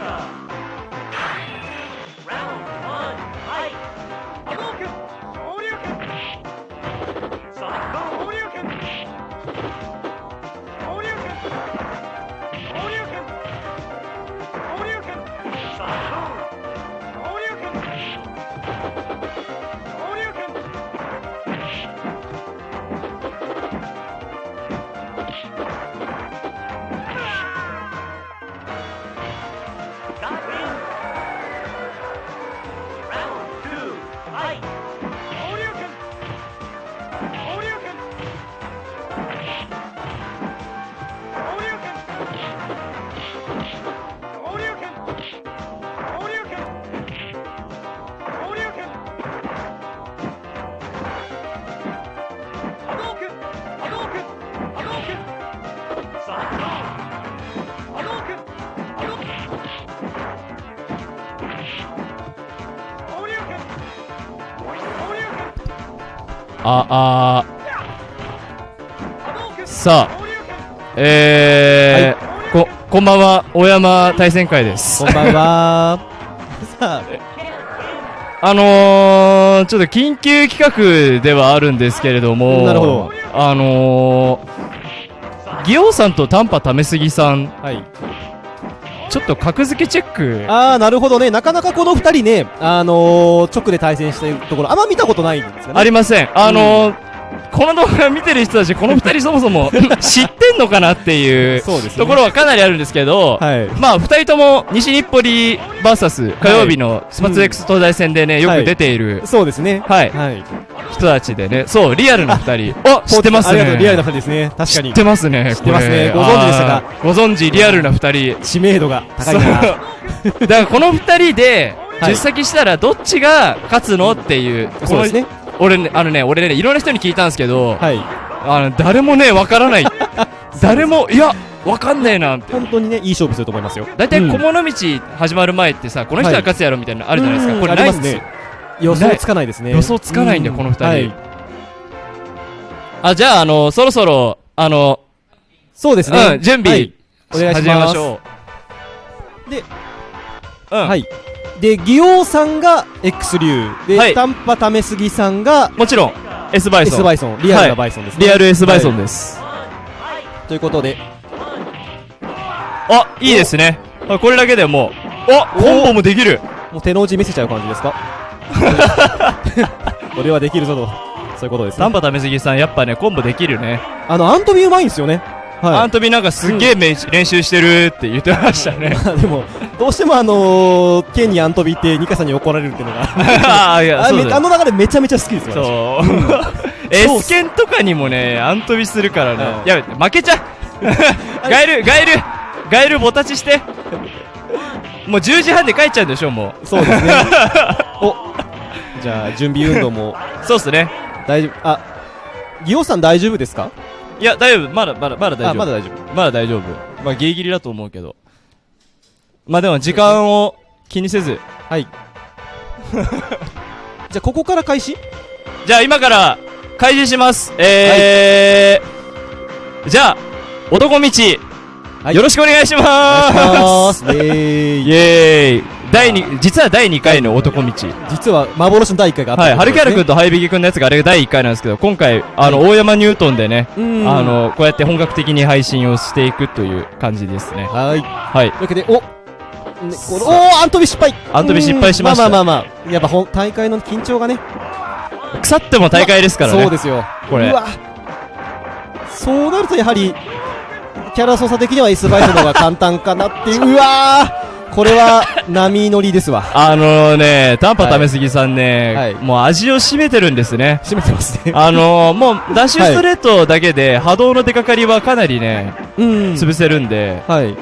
있습니다. あ、あーさあ、えー、こ、こんばんは、大山対戦会です。こんばんは。さあ、あのー、ちょっと緊急企画ではあるんですけれども、なるほど。あのー、ギオウさんと短波ためすぎさん、はい。ちょっと格付けチェック、あー、なるほどね。なかなかこの二人ね、あのー、直で対戦しているところ、あんま見たことないんですよね。ありません。あのー、この動画見てる人たち、この二人そもそも 知ってんのかなっていうねところはかなりあるんですけど、はい。まあ、二人とも西日暮里 VS 火曜日のスパツ X 東大戦でね、よく出ているそうですね。はいはい。人たちでね、そう、リアルな二人。あ、知ってますね。リアルな二人ですね。確かに知っ。てますね。知ってますねご存知でしたか？ご存知、リアルな二人。知名度が高いな。だからこの二人で、はい実先したらどっちが勝つのっていう。うですね。俺ね、あのね、俺ね、いろんな人に聞いたんですけど、はい。あの、誰もね、わからない。誰も、いや、わかんねえな、って。本当にね、いい勝負すると思いますよ。大体、うん小物道始まる前ってさ、この人が勝つやろみたいなのあるじゃないですか。うんこれないんですよ。予想つかないですね。予想つかないんだようこの二人はい。あ、じゃあ、あの、そろそろ、あの、そうですね。うん、準備、はいお願いします始めましょう。で、うん。はい。で、ギオウさんが X 流。で、はい短波ためすぎさんがもちろん、S バイソ S ン。バイソン。リアルなバイソンですね。リアル S バイソンでです。す。ということで、あ、いいですね。あこれだけでもう、おコンボもできるもう手の内見せちゃう感じですか？これはできるぞと。そういうことですね。ためすぎさん、やっぱね、コンボできるね。あの、アントビうまいんですよね。はアントビなんかすっげえめ練習してるって言ってましたね。い。でも、どうしてもあのー、ケンにアントビってニカさんに怒られるっていうのが。ああ、いや、ああの流れめちゃめちゃ好きですよ。そう。S 剣とかにもね、アントビするからねは。いや負けちゃう ガエル、ガエル、ガエルボタチして。もう10時半で帰っちゃうんでしょ、もう。そうですね。おじゃあ、準備運動もそうっすね。大丈夫。あ、ギオさん大丈夫ですか？いや、大丈夫。まだ、まだ、まだ大丈夫。あ、まだ大丈夫。まだ大丈夫。まあ、ギリギリだと思うけど。まあでも、時間を気にせず。はい。じゃあ、ここから開始？じゃあ、今から、開示します。えー、じゃあ、男道、はいよろしくお願いしまお願いーすします。イェーイイエーイ第二、実は第2回の男道。実は幻の第1回があったはい、ハルキャラ君ととハイビギ君のやつがあれが第1回なんですけど、今回、あの、大山ニュートンでね、あ、の、こうやって本格的に配信をしていくという感じですね。うんはい。はい。というわけで、お、ね、このおーアントビ失敗アントビ失敗しましたうんまあまあまあまあ。やっぱ本大会の緊張がね。腐っても大会ですからね。そうですよ。これうわそうなるとやはり、キャラ操作的には S バイトの方が簡単かなっていう。うわーこれは波乗りですわ。あのね、短波ためすぎさんね、はいもう味を占めてるんですね。締めてますね。あのー、もう、ダッシュストレートだけで波動の出かかりはかなりね、うん。潰せるんで、はい。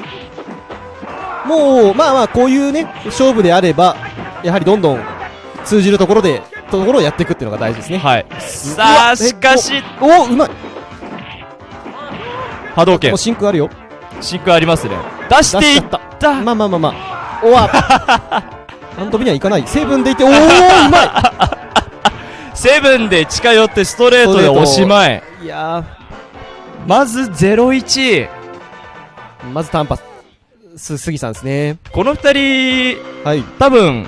もう、まあまあ、こういうね、勝負であれば、やはりどんどん通じるところで、ところをやっていくっていうのが大事ですね。はい。うさわあ、しかし、お、うまい。波動拳お、、真空あるよ。真空ありますね。出していっ出しちゃった。たまあまあまあまあ。おわ。アントビにはいかない。セブンでいて、おー、うまい。セブンで近寄ってストレートでおしまい。いやまず01。ー、まず単発。す、杉さんですね。この二人、はい。多分、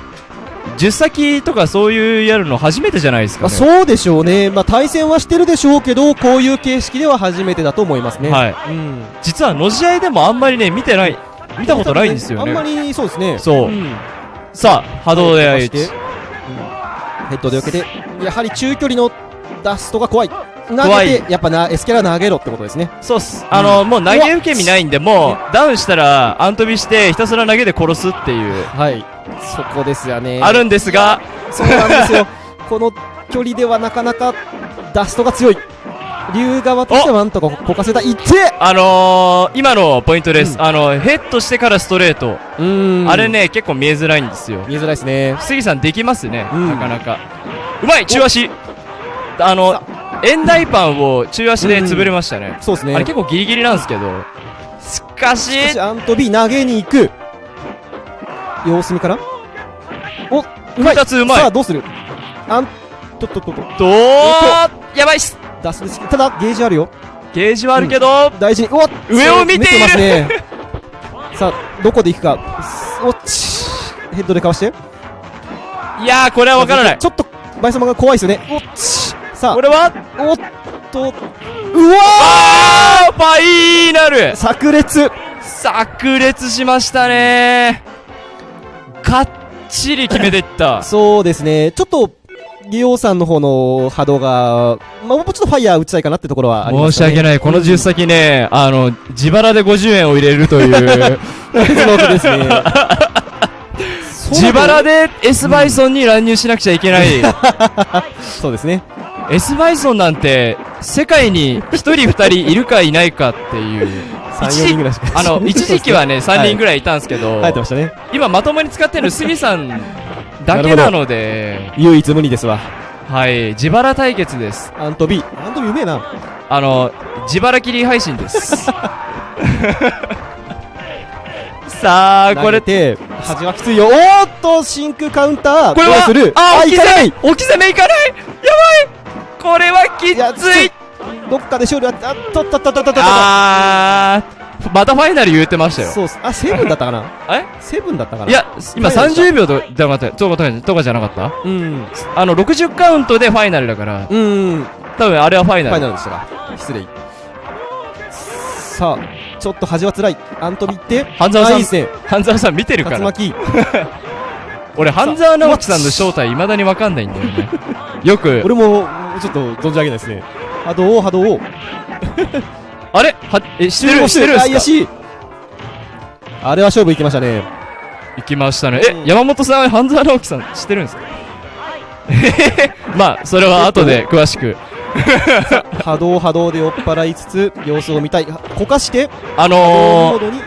10先とかそういうやるの初めてじゃないですか、まあ、ね。そうでしょうね。まあ、対戦はしてるでしょうけど、こういう形式では初めてだと思いますね。はい。うん。実は、の試合でもあんまりね、見てない、見たことないんですよあんまね。りそうですね。そうんさあ、波動で相打ち飛ばして。ヘッドで避けて、やはり中距離のダストが怖い。投げて、やっぱな、エスキャラ投げろってことですね。そうっす。あの、もう投げ受け身ないんで、もう、ダウンしたら、アン飛びして、ひたすら投げで殺すっていう、はい。そこですよね。あるんですが、そうなんですよ。この距離ではなかなかダストが強い。竜側としてはなんとかこかせた。いってあのー、今のポイントです。うんあの、ヘッドしてからストレート。うーんあれ。ね、結構見えづらいんですよ。見えづらいですね。杉さんできますね、うんなかなか。うまい中足あの、円台パンを中足で潰れましたね。そうですね。あれ結構ギリギリなんですけど。しかし、しかしアントビ投げに行く。様子見からお、うまい二つうまいさあ、どうする？あん、とっとっとっと。どーやばいっすただ、ゲージあるよ。ゲージはあるけど、大事に。うわ上を見ているますね。さあ、どこで行くか。おっちヘッドでかわして。いやー、これはわからない。ちょっと、バイ様が怖いですよね。おっちさあこ、れは、おっと、うわあーファイナルー炸裂炸裂しましたねかっちり決めていった。そうですね。ちょっと、ギオさんの方の波動が、まあ、もうちょっとファイヤー打ちたいかなってところはね。申し訳ない。この10先ね、あの、自腹で50円を入れるという、別の音ですね。自腹で S バイソンに乱入しなくちゃいけない。そうですね。S バイソンなんて、世界に1人2人いるかいないかっていう。3、4人ぐらいしか。あの、一時期はね、3人ぐらいいたんですけど、生えてましたね。今まともに使ってるの杉さんだけなので、唯一無二ですわ。はい、自腹対決です。アントビー。アントビーうめえな。あの、自腹切り配信です。さあ、これ投げ、て、端はきついよ。おーっと、真空カウンター。これはどうする？あ、置きいかない置き攻めいかないやばいこれはきついどっかで勝利ああっとっとっとっとっとっとあー、またファイナル言ってましたよ。そうっす。あ、セブンだったかな？え？セブンだったかな？いや、今ファイナルでした30秒と、じゃ待って、とかとかじゃなかった？うん。あの、60カウントでファイナルだから、うん。多分あれはファイナル。ファイナルでしたか。失礼。さあ、ちょっと端は辛い。アントビって。半沢さん。半沢さん見てるから。竜巻。俺、半沢直樹さんの正体未だにわかんないんだよね。よく、俺も、ちょっと存じ上げないですね。波動を波動を。あれ？は、え、知ってる知ってるんあ、いやすかしい。あれは勝負いきましたね。行きましたね。え、山本さん、半沢直樹さん知ってるんですか？まあ、それは後で詳しく。波動波動で酔っ払いつつ、様子を見たい。はこかして、あのー。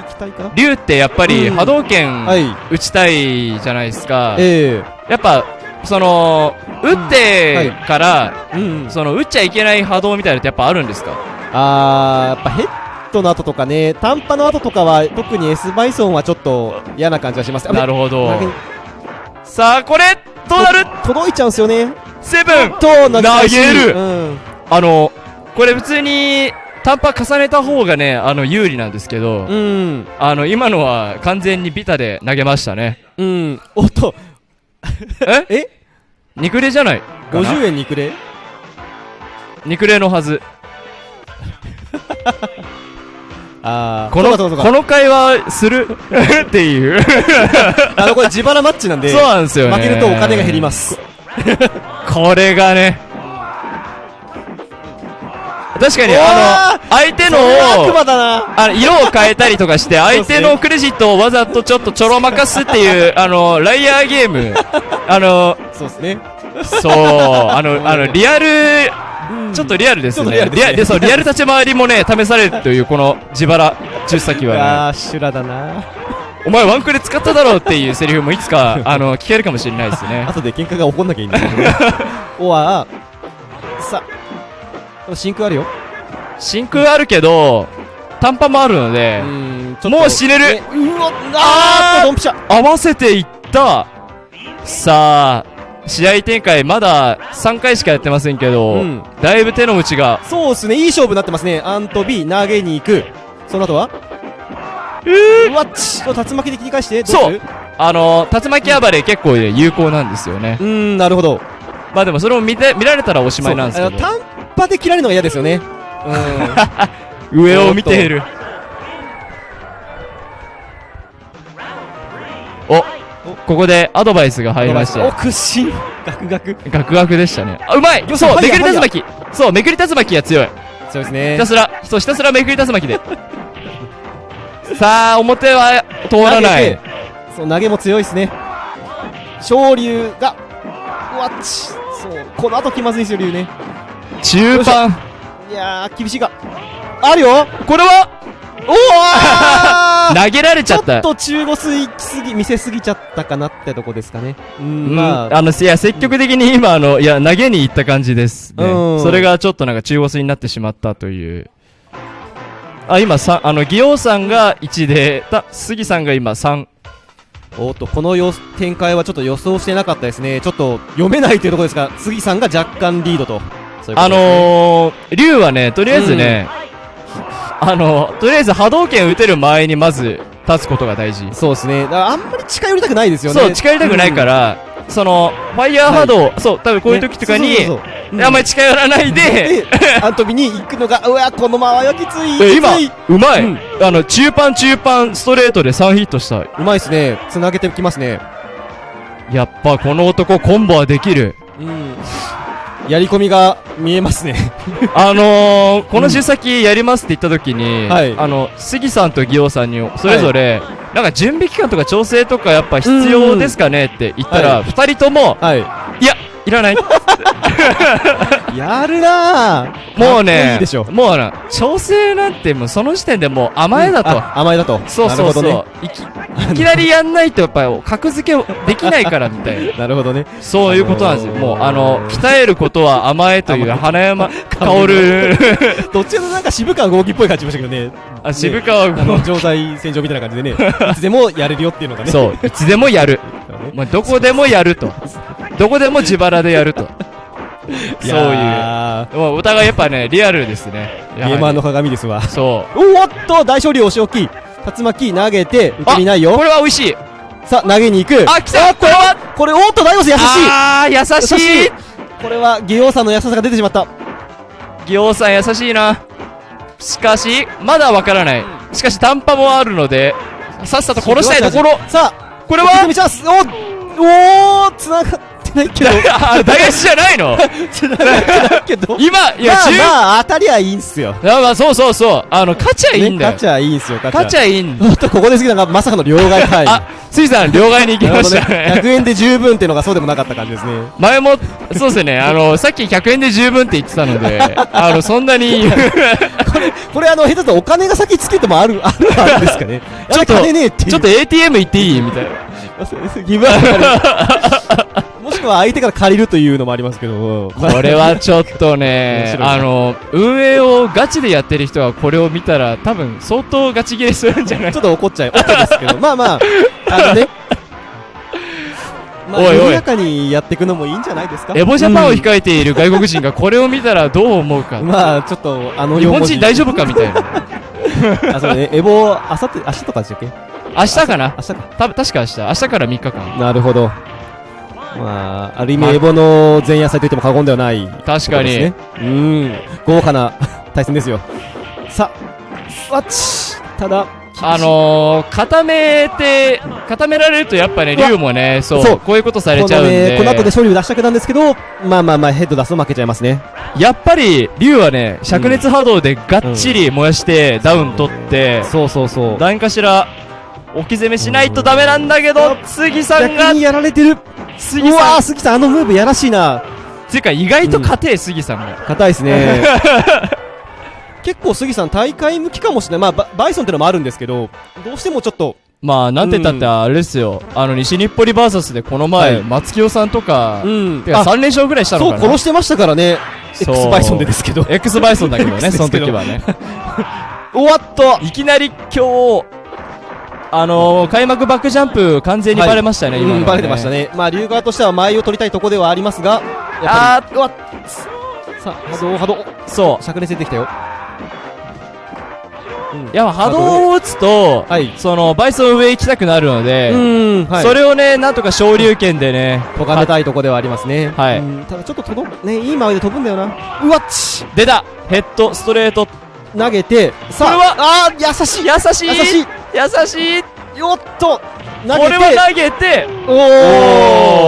竜ってやっぱりうん波動拳はい。打ちたいじゃないですか。えやっぱ、その、打ってから、えうん。その、打っちゃいけない波動みたいなのってやっぱあるんですか？あー、やっぱヘッドの後とかね、短波の後とかは、特に S バイソンはちょっと嫌な感じがします。なるほど。さあ、これ、どうなる届いちゃうんすよね。セブンと、投投げるうん。あの、これ普通に、短波重ねた方がね、あの、有利なんですけど、うん。あの、今のは完全にビタで投げましたね。うん。おっと、え？え？肉レじゃないかな ?50 円にくれ？肉レのはず。この、そうかそうかそうかこの会話する？っていう。あの、これ自腹マッチなんで、そうなんですよね。負けるとお金が減ります。これがね。確かに、あの、相手の。あの、色を変えたりとかして、相手のクレジットをわざとちょっとちょろまかすっていう、あの、ライアーゲーム。あの、そうですね。そう、あの、あの、リアル、ちょっとリアルですね。リアルそう、リアル立ち回りもね、試されるという、この自腹10先はね。あー、修羅だな。お前ワンクレ使っただろうっていうセリフもいつか、あの、聞けるかもしれないですね。後で喧嘩が起こんなきゃいいんだけどね。おわさ、真空あるよ。真空あるけど、短波もあるので、もう死ねるねうわ、あーっと、ドンピシャ。合わせていったさあ、試合展開まだ3回しかやってませんけど、うん。だいぶ手の内が、そうですね、いい勝負になってますね。アントビ、投げに行く。その後は？うわっち。お竜巻で切り返して。どそう。あの竜巻暴れ結構ね有効なんですよね。うーんなるほど。まあでもそれを見て見られたらおしまいなんですけど。単発で切られるのが嫌ですよね。う 上を見ているここでアドバイスが入りまして。お屈伸。ガクガク。ガクガクでしたね。あうまい。そうめくり竜巻。そうめくり竜巻が強い。そうですね。ひたすらそうひたすらめくり竜巻で。さあ表は通らない。投げて。そう投げも強いですね。昇竜がうわっち。そうこの後気まずいですよ竜ね。中盤。いやー厳しいか。あるよ。これはおお 投げられちちょっゃったと中腰行きすぎ見せすぎちゃったかなってとこですかね。うんうんまあ。あのいや積極的に今あのいや投げに行った感じです。ね。うん。それがちょっとなんか中腰になってしまったという。あ今さあの祇王さんが1でた杉さんが今3おっとこのよ展開はちょっと予想してなかったですね。ちょっと読めないというところですが杉さんが若干リードと。そういうことね。のー、竜はねとりあえずね、あのとりあえず波動拳打てる前にまず立つことが大事。そうですね。だからあんまり近寄りたくないですよね。そう近寄りたくないから、そのファイヤー波動、そう多分こういう時とかに、ねそうそうそうう。ん。あんまり近寄らないで、であの時に行くのがうわこの間合いはきついえ今うまい、うん。あの中パン中パンストレートで3ヒットした。うまいですね。つなげてきますね。やっぱこの男コンボはできる。うんやり込みが見えますね。あのー、この週先やりますって言った時に、はい。あの杉さんと祇王さんにそれぞれ、なんか準備期間とか調整とかやっぱ必要ですかねって言ったら、はい。2人ともはい。いやいらない。やるなもうねいでしょ。もうな調整なんてもうその時点でもう甘えだと、あ甘えだと。そうそうそう、ね。いきいきなりやんないとやっぱり格付けできないからみたいな。なるほどね。そういうことなんですよ。あのーもう、あの、鍛えることは甘えという花山薫薫。どっちもなんか渋川豪輝っぽい感じしましたけどね。あ、渋川あの君。状態戦場みたいな感じでね。いつでもやれるよっていうのがね。そう、いつでもやる。うまあ、どこでもやると。どこでも自腹でやると。そういう。やもうお互いやっぱね、リアルですね。ーゲーマーの鏡ですわそおっと大勝利押し置き竜巻投げて受け身ないうよこれは美味しい。さあ投げに行くあ、来たこれはこれおっと大ボス優しいあー、優しいこれは義王さんの優しさが出てしまったギオさん優しいな。しかし、まだわからない。しかし、短波もあるので、さっさと殺したいところ。さあこれは？おおー繋がってないけど。あ、大返しじゃないの？繋がってないけど。今、いや、まあ中まあ当たりはいいんすよ。まあそうそうそう。あの勝ちゃいいんだよ、ね勝ちゃいいんすよ勝ちゃ勝ちゃいいんっとここで杉さんがまさかの両替タイムあ杉さん両替に行きましたね。ね100円で十分っていうのがそうでもなかった感じですね。前もそうですね。あのさっき100円で十分って言ってたのであのそんなにこれあの下手とお金が先つけてもあるある あるんですかね。ちょっと金ねえっていう。ちょっと ATM 行っていい？みたいな。ギブアップもしくは相手から借りるというのもありますけど。これはちょっとね あの運営をガチでやってる人はこれを見たら多分相当ガチ切れするんじゃない？ちょっと怒っちゃう。怒っちゃうんですけど。まあまあ。あのねまあおいおい。緩やかにやっていくのもいいんじゃないですか？エボジャパンを控えている外国人がこれを見たらどう思うか。まあちょっとあの日本人大丈夫夫かみたいな。あそうね。エボあさって明日とかでしたっけ？明日かな？明日か。た確か明日。明日から3日間。なるほど。まあある意味エボの前夜祭といっても過言ではない確かに、そうん。豪華な対戦ですよ。さあわっちただあのー、固めて、固められるとやっぱね、うわ竜もね、そう、こういうことされこのちゃうんで、ねこの後で勝利を出したくなんですけどまあまあまあヘッド出すと負けちゃいますね。やっぱり竜はね、灼熱波動でがっちり燃やして、ダウン取って、そうそうそう。何かしら置き攻めしないとダメなんだけど、杉さんが逆に、やられてる。杉うわさん、ー杉さんあのムーブやらしいな。つうか意外と硬い、杉さんが。硬いですね 結構杉さん大会向きかもしれない。まあババイソンってのもあるんですけどどうしてもちょっと。まあ、なんて言ったってあれですよ、あの、西日暮里バーサスでこの前、はい。松清さんとか、ん。てか3連勝ぐらいしたのそうかな殺してましたからね。そう。X バイソンでですけど。X バイソンだけどね、その時はね。おわっといきなり今日、あのー、開幕バックジャンプ完全にバレましたね、今のはうんバレてました。ね。まあ龍側としては前を取りたいとこではありますがあーうわっ。さあ波動波動。そ灼熱出てきたよ。うんやっぱ波動を打つと、はい。その、バイソン上行きたくなるので、うん、はい。それをね、なんとか昇竜拳でね、咎めたいとこではありますね。はい。うん。ただちょっと届く、ね、いい周りで飛ぶんだよな。うわっち！出た！ヘッド、ストレート。投げて、さあ、これはあー優しい。優しい。優しい。優しいよっと投げてこれは投げて、お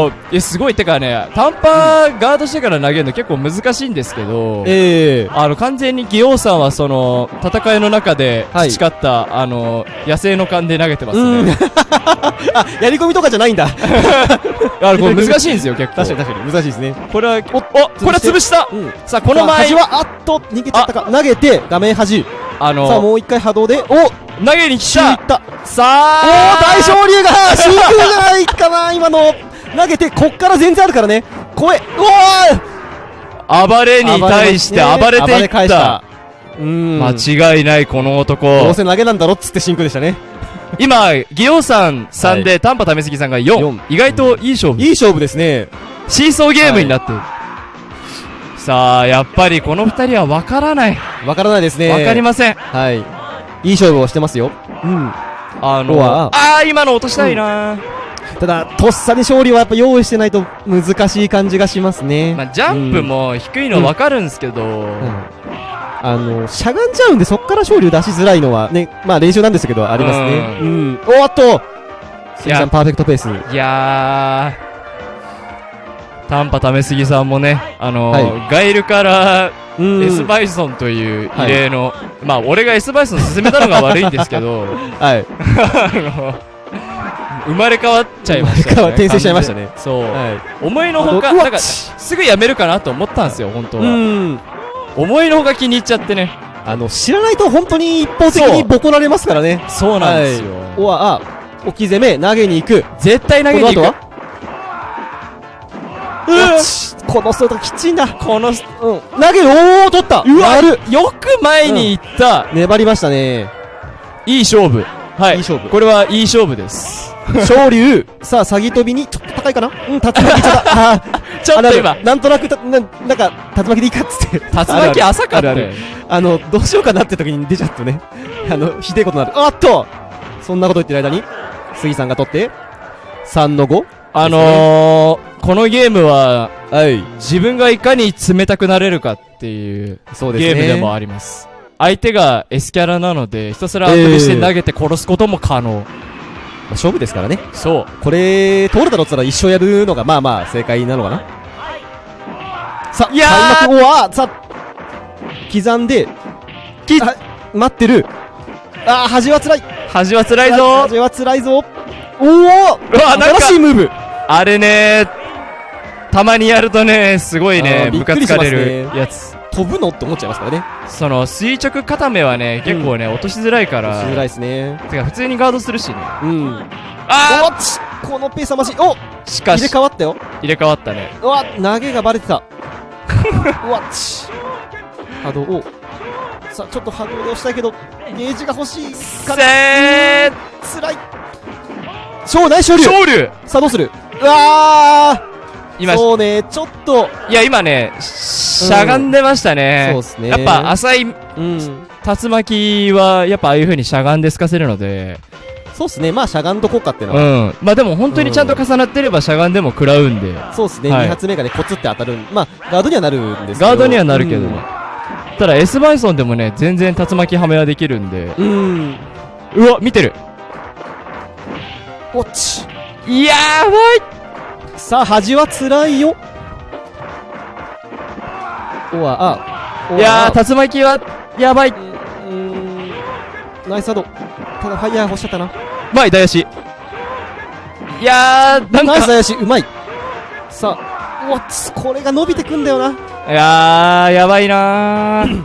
おーーえ、すごい、てかね、短パーガードしてから投げるの結構難しいんですけど、ええあの、完全にギオウさんはその、戦いの中ではい培った、あの、野生の勘で投げてますうんね。あ、やり込みとかじゃないんだ。あの、これ難しいんですよ、結構。確かに確かに難しいですね。これは、お、おこれは潰したうん。さあ、この前は、あっと、逃げちゃったか。投げて、画面端。あの、さあ、もう一回波動で、お投げに来たった。さおあー、大昇竜が、真空じゃない かな、今の。投げて、こっから全然あるからね。声、うわ暴れに対して暴れていった。間違いない、このど男う。せ投げなんだろっつって真空でしたね。今、ギオウさん3で、短波試すぎさんが4四。意外といい勝負。いい勝負ですね。シーソーゲームになってる。さあ、やっぱりこの二人は分からない。わからないですね。分かりません。はい。いい勝負をしてますよ。うん。あの、ああ、今の落としたいな、ただ、とっさに勝利はやっぱ用意してないと難しい感じがしますね。まあ、ジャンプも低いの分かるんですけど、うんあの、しゃがんじゃうんで、そっから勝利を出しづらいのはね、まあ練習なんですけど、ありますね。ううん。おっと杉さんパーフェクトペース。いやー、短波試すぎさんもね、あのはいガイルからうん。S バイソンという異例の、まあ、俺が S バイソン進めたのが悪いんですけど、はい。あの、生まれ変わっちゃいましたね。転生しちゃいましたねそう。は思いのほか、なんか、すぐやめるかなと思ったんですよ、本当い。は。うん。思いのほか気に入っちゃってね。あの、知らないと本当に一方的にボコられますからね。そうなんですよ。おわ、あ、置き攻め、投げに行く。絶対投げに行く。うちこのストレートきついんだ。この、うん。投げる、おー、取ったうわやるよく前に行った、粘りましたね。いい勝負。はい。いい勝負これはいい勝負です。昇竜。さあ、詐欺飛びに、ちょっと高いかな？うん、竜巻いっちゃった。あーちょっと今あな、なんとなくた、ななんか、竜巻でいいかっつって。竜巻浅かったよあるある。あの、どうしようかなって時に出ちゃうとね、あの、ひでえことになる。あっとそんなこと言ってる間に、杉さんが取って、3の 5? あのー、このゲームは、はい。自分がいかに冷たくなれるかっていうそうですね。ゲームでもあります。相手が S キャラなので、ひたすら後にして投げて殺すことも可能。勝負ですからね。そう。これ、通るだろっつったら一生やるのが、まあまあ、正解なのかな。さあ、いやー開幕後は、さあ、刻んで、きあ待ってる。あー、端は辛い。端は辛いぞ端は辛いぞ。おお新しいムーブあれねたまにやるとね、すごいあね、ムカつかれるやつ。飛ぶのって思っちゃいますからね。その、垂直固めはね、結構ね、落としづらいから。しづらいですね。てか、普通にガードするしね。うん。あおっちこのペースはまじい。おーしか入れし、替わったよ。入れ替わったね。うわ、投げがバレてた。うわっち。波動を。さあ、ちょっと波動で押したいけど、ゲージが欲しいから。せーつらい。勝内勝利勝利さあ、どうする？うわ今ー、そうね、ちょっと、いや、今ね、しゃがんでましたね。そうっすねやっぱ、浅いうん。竜巻は、やっぱああいう風にしゃがんで透かせるので、そうっすね、まあ、しゃがんとこうかっていうのうは。ん。まあでも本当にちゃんと重なってればしゃがんでも食らうんで、そうっすね、はい2発目がね、コツって当たるん。まあ、ガードにはなるんですけど。ガードにはなるけどうんね。ただ S バイソンでもね、全然竜巻はめはできるんで、うん。うわ、見てる。おっち。やばいさあ、端は辛いよ。おわ、あ。いやあー、竜巻は、やばい。うーん。ナイスアド。ただ、ファイヤー欲しちゃったな。まあ、痛やし。いやー、なんか、ナイス林、うまい。さあ、うわこれが伸びてくんだよな。いやー、やばいなー。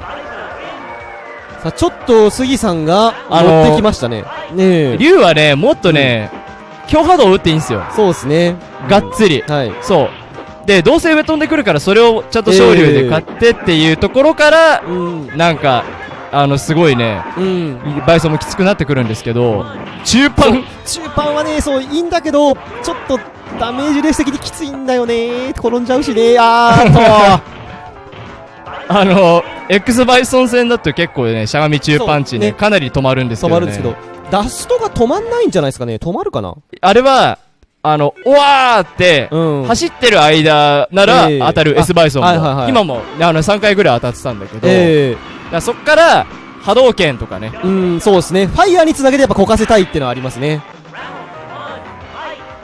さあ、ちょっと、杉さんが、あのー乗ってきましたね。ねえ。竜はね、もっとね、強波動を打っていいんですよ。そうですね。がっつり。はい。そう。で、どうせ上飛んでくるから、それをちゃんと昇竜で買ってっていうところから、うん。なんか、あの、すごいね、うん。バイソンもきつくなってくるんですけど、中盤、中盤はね、そう、いいんだけど、ちょっと、ダメージレース的にきついんだよね。転んじゃうしね。あーっと。あの X バイソン戦だと結構ねしゃがみ中パンチねねかなり止まるんですけど、ね、止まるんですけど、ダストが止まんないんじゃないですかね？止まるかな？あれはあのおわーって、うん。走ってる間ならええ。当たるあ S バイソンも、はいはいはい。今もあの3回ぐらい当たってたんだけど、えだからそっから波動拳とかね。えうん、そうですね。ファイヤーにつなげてやっぱこかせたいっていうのはありますね。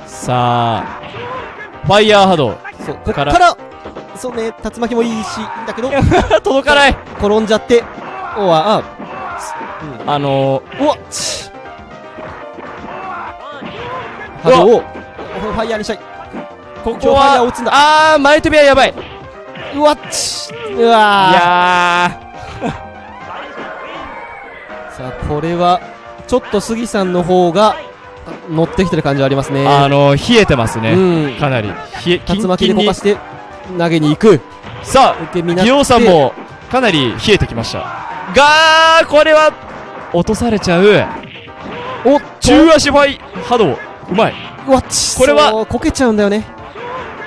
さあファイヤー波動。そう、こっか、から。そうね、竜巻もいいし、いいんだけど、届かない。転んじゃって、おわ、あ、うん、あのうわ。っち波動を、ファイヤーにしたい。ここは打つんだ。あー前飛びはやばい。うわっち。ういわー。やさあ、これは、ちょっと杉さんの方が、乗ってきてる感じはありますね。ーあの冷えてますね、うん。かなり。冷え竜巻でこかして、投げに行く。さあギオさんもかなり冷えてきました。がーこれは落とされちゃう。おっ中足ファイ波動うまい。うわっちこれはこけちゃうんだよね。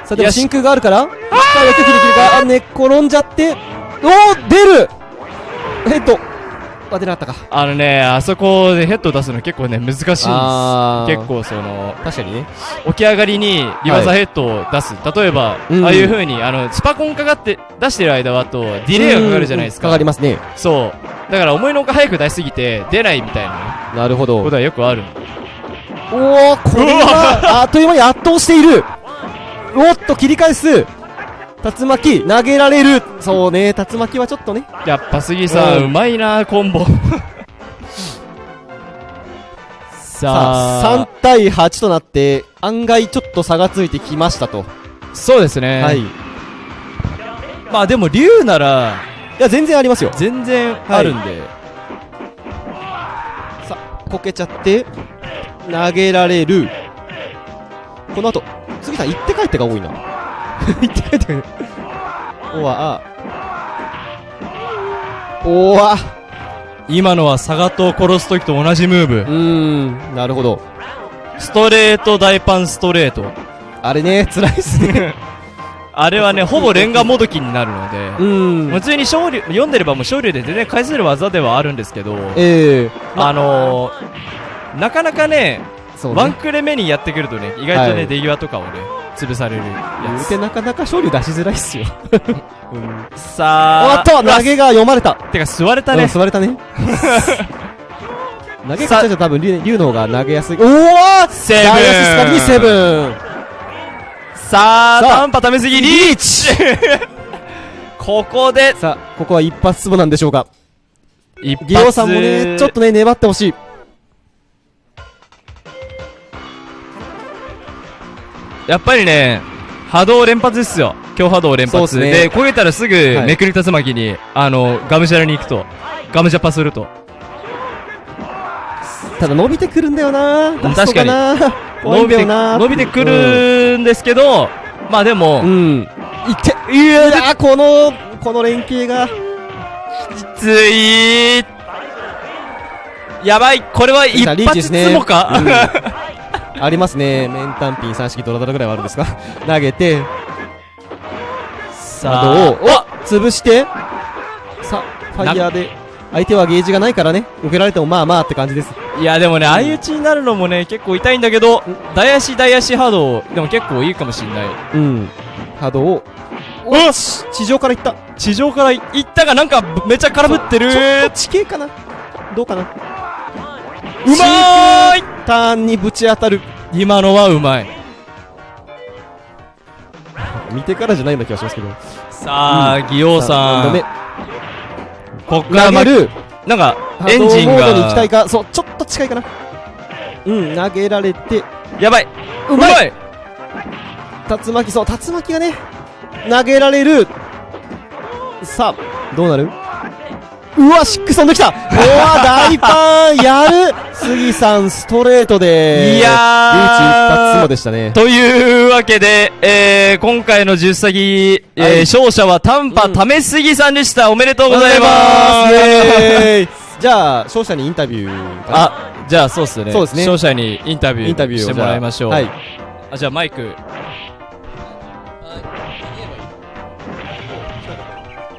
さあでも真空があるから一回やってきるきるかあ寝っ転んじゃっておお出るヘッドあ出なかったかあのねあそこでヘッド出すの結構ね難しいんです結構その確かにね起き上がりにリバーサヘッドを出す、例えば、うんああいう風にあのスパコンかかって出してる間はとディレイがかかるじゃないですかうんかかりますねそうだから思いのほか早く出しすぎて出ないみたいななるほどことはよくあるおおこれはあっという間に圧倒している。おっと切り返す。竜巻投げられる。そうね竜巻はちょっとね。やっぱ杉さん、ううんまいなコンボ。さ さああ3対8となって案外ちょっと差がついてきましたと。そうですね、はい。いまあでも竜ならや全然ありますよ。全然あるんで、さあこけちゃって投げられる。この後杉さん行って帰ってが多いな。行って帰っておわあ。おわ。今のはサガトを殺す時と同じムーブ。うーんなるほど。ストレート大パンストレート。あれね辛いっすね。あれはねほぼレンガもどきになるので。うーん。普通に勝利読んでればもう勝利で全然返せる技ではあるんですけど。ええ。あのー、なかなかねそうね。ワンクレ目にやってくるとね意外とね、はい。出際とかをね潰される言やつ。うてなかなか勝利出しづらいっすよ。うん。さあおっと投げが読まれた。てか吸われたうんね座れたね。投げ方じゃ多分竜竜の方が投げやすい。おおセブン。ダイヤススカリにセブン。さあさあ。短波ためすぎリーチ。ここでさあここは一発ツボなんでしょうか。一発。ギオさんもねちょっとね粘ってほしいやっぱりね波動連発ですよ。強波動連発。そうっすね。で焦げたらすぐはい。めくり竜巻に、あのガムジャラに行くと。ガムジャパすると。ただ伸びてくるんだよな。確かにラストがな怖いんだよな。伸びてくるんですけど、まあでも、うん、うん、いっていやーこのこの連携が。きつい。やばい。これは一発つもか、うん ありますね。面単品三式ドラドラぐらいはあるんですか？投げて。さ波動をあ潰して。さファイヤーで。相手はゲージがないからね。受けられてもまあまあって感じです。いやでもね相打ちになるのもね結構痛いんだけど大足大足波動。でも結構いいかもしんない。うん。波動。をうわ地上から行った。地上から行ったがなんかめっちゃ空振ってる地形かな？どうかな？うまーい。ターンにぶち当たる。今のはうまい。見てからじゃないような気がしますけど。さあ、ギオさん。何度目こっからま投げる。なんか波エンジン動モードに行きたいがか。そうちょっと近いかな。うん投げられて。やばい。うまい。まい。竜巻そう竜巻がね投げられる。さあどうなる？うわシックス飛んできた。うわ大パンやる。杉さんストレートで。いやー。リーチ一発もでしたね。というわけで、えー、今回の十サギ、えーはい。勝者は短波ためすぎさんでした。おめでとうございます。イエーイ。じゃあ勝者にインタビューかな。あ、じゃあそうっすね。そうですね。勝者にインタビューインタビューをしてもらいましょう。じゃあはい。あ、じゃあマイク。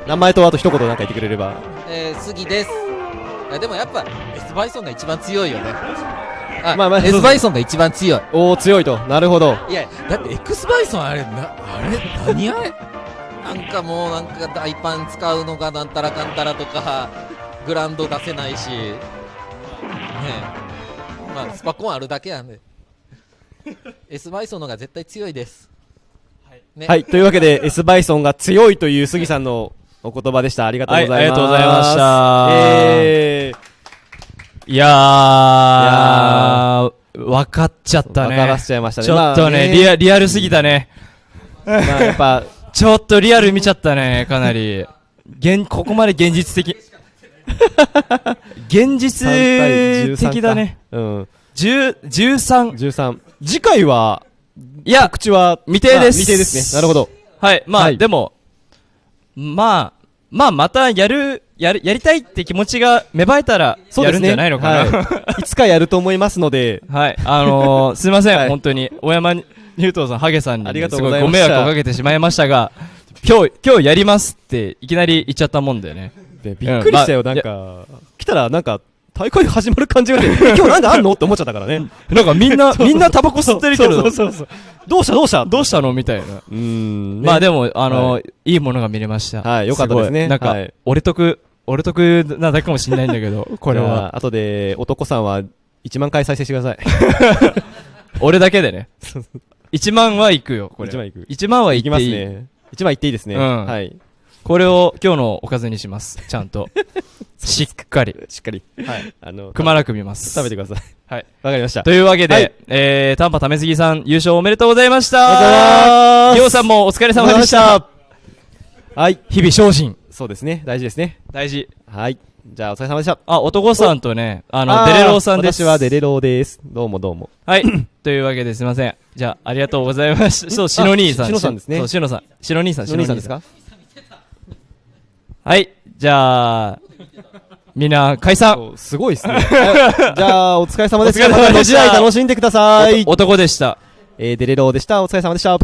名前とあと一言なんか言ってくれれば。えー、杉です。いやでもやっぱ S バイソンが一番強いよね。あ、まあまあ S バイソンが一番強い。おお強いと。なるほど。いやだって X バイソンあれなあれ？何あれ？なんかもうなんか大パン使うのがなんたらかんたらとかグラウンド出せないし。ねえ。まあスパコンあるだけなんで。S バイソンの方が絶対強いです。ね。はいというわけで S バイソンが強いという杉さんのお言葉でした。ありがとうございます、はいありがとうございました。えー。いやー、分かっちゃったね。分からせちゃいましたね。ちょっとね、まあリア、リアルすぎたね。まあやっぱ。ちょっとリアル見ちゃったね、かなり。現、ここまで現実的。現実3対13か的だね。うん。10、13。13次回はいや、口は未定です。あ未定ですね。なるほど。はい、まあ、はい。でも、まあ、まあ、またやる、やる、やりたいって気持ちが芽生えたら、やるんじゃないのかな。はい、いつかやると思いますので。はい、あのー、すいません、はい。本当に、大山ニュートンさん、ハゲさんに、ありがとうすございご迷惑をかけてしまいましたが、今日、今日やりますって、いきなり言っちゃったもんでね。でびっくりしたよ、うん。まあなんか来たらなんか大会始まる感じがしてえ今日なんかあんのって思っちゃったからね。なんかみんな、みんなタバコ吸ってるけど、そうそうそうどうしたどうした？どうしたのみたいな。うーん、ねまあでも、あのはい。いいものが見れました。はいよかったですね。なんかはい、俺得、俺得なだけかもしれないんだけど、これは。あ後で男さんは1万回再生してください。俺だけでね。1万は行くよ、これ。1万行く。1万はいきます。ね。1万いっていいですね、うん。はいこれを今日のおかずにします。ちゃんと。しっかり。しっかりはいあのくまなく見ます。食べてくださいはい。わかりましたというわけで、はいえー、短波ためすぎさん優勝おめでとうございましたありがとうございますりょうさんもお疲れ様でしたはい日々精進。そうですね大事ですね大事。はいじゃあお疲れ様でしたあ、男さんとね、あの、デレローさんです。私はデレローですどうもどうもはい。というわけですいません。じゃあ、ありがとうございました。そう、しの兄さん。ししのさんですねそう、しのさん。しの兄さん、しの兄さんですか？はい。じゃあ、みんな解散。すごいですね はいじゃあお疲れ様でしたお疲また次回楽しんでくださいお男でした。えーデレローでしたお疲れ様でした